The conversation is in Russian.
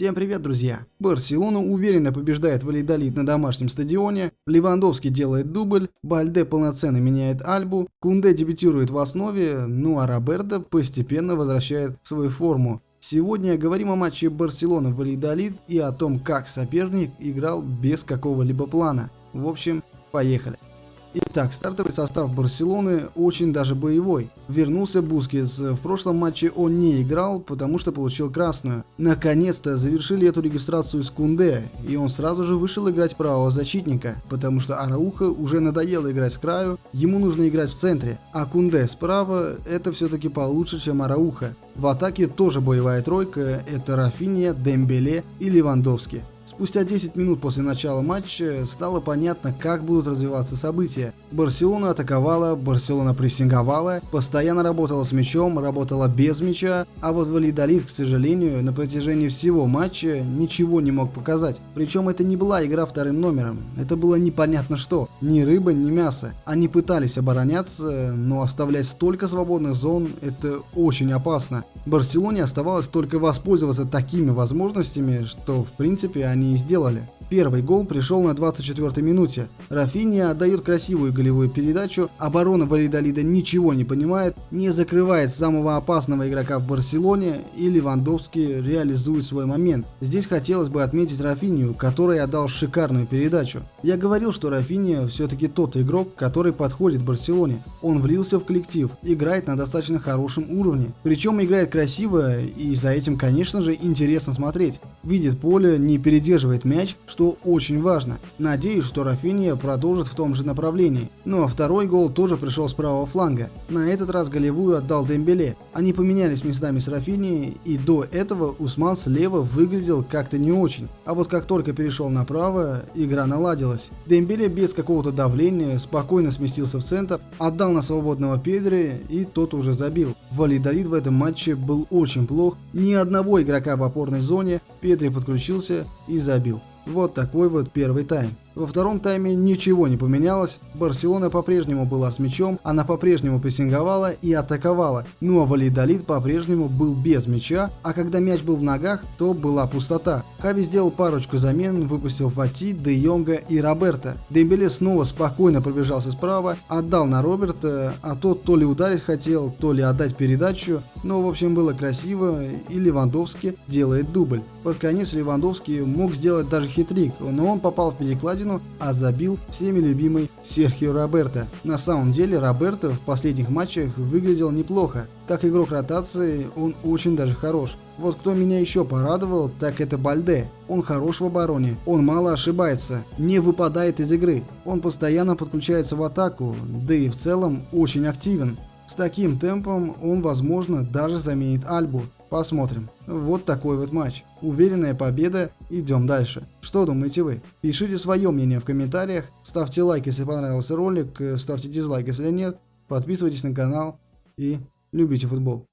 Всем привет, друзья! Барселона уверенно побеждает Вальядолид на домашнем стадионе, Левандовский делает дубль, Бальде полноценно меняет Альбу, Кунде дебютирует в основе, ну а Роберто постепенно возвращает свою форму. Сегодня говорим о матче Барселона-Вальядолид и о том, как соперник играл без какого-либо плана. В общем, поехали! Итак, стартовый состав Барселоны очень даже боевой. Вернулся Бускетс. В прошлом матче он не играл, потому что получил красную. Наконец-то завершили эту регистрацию с Кунде, и он сразу же вышел играть правого защитника, потому что Араухо уже надоело играть с краю, ему нужно играть в центре, а Кунде справа это все-таки получше, чем Арауха. В атаке тоже боевая тройка, это Рафиния, Дембеле и Левандовский. Спустя 10 минут после начала матча стало понятно, как будут развиваться события. Барселона атаковала, Барселона прессинговала, постоянно работала с мячом, работала без мяча, а вот Валидолит, к сожалению, на протяжении всего матча ничего не мог показать. Причем это не была игра вторым номером, это было непонятно что, ни рыба, ни мясо. Они пытались обороняться, но оставлять столько свободных зон это очень опасно. Барселоне оставалось только воспользоваться такими возможностями, что в принципе они и сделали. Первый гол пришел на 24-й минуте. Рафиния отдает красивую голевую передачу, оборона Валидолида ничего не понимает, не закрывает самого опасного игрока в Барселоне и Левандовский реализует свой момент. Здесь хотелось бы отметить Рафинию, который отдал шикарную передачу. Я говорил, что Рафиния все-таки тот игрок, который подходит Барселоне. Он влился в коллектив, играет на достаточно хорошем уровне. Причем играет красиво и за этим, конечно же, интересно смотреть. Видит поле, не передерживает мяч, что что очень важно. Надеюсь, что Рафиния продолжит в том же направлении. Ну а второй гол тоже пришел с правого фланга. На этот раз голевую отдал Дембеле. Они поменялись местами с Рафинией, и до этого Усман слева выглядел как-то не очень. А вот как только перешел направо, игра наладилась. Дембеле без какого-то давления спокойно сместился в центр, отдал на свободного Педри, и тот уже забил. Валидолит в этом матче был очень плох, ни одного игрока в опорной зоне, Педри подключился и забил. Вот такой вот первый тайм. Во втором тайме ничего не поменялось, Барселона по-прежнему была с мячом, она по-прежнему прессинговала и атаковала, ну а Валидолит по-прежнему был без мяча, а когда мяч был в ногах, то была пустота. Хави сделал парочку замен, выпустил Фати, Де Йонга и Роберта. Дембеле снова спокойно пробежался справа, отдал на Роберта, а тот то ли ударить хотел, то ли отдать передачу, но в общем было красиво и Левандовский делает дубль. Под конец Левандовский мог сделать даже хитрик, но он попал в перекладину перекладину, а забил всеми любимый Серхио Роберто. На самом деле Роберто в последних матчах выглядел неплохо. Как игрок ротации он очень даже хорош. Вот кто меня еще порадовал, так это Бальде. Он хорош в обороне, он мало ошибается, не выпадает из игры. Он постоянно подключается в атаку, да и в целом очень активен. С таким темпом он, возможно, даже заменит Альбу. Посмотрим. Вот такой вот матч. Уверенная победа, идем дальше. Что думаете вы? Пишите свое мнение в комментариях, ставьте лайк, если понравился ролик, ставьте дизлайк, если нет, подписывайтесь на канал и любите футбол.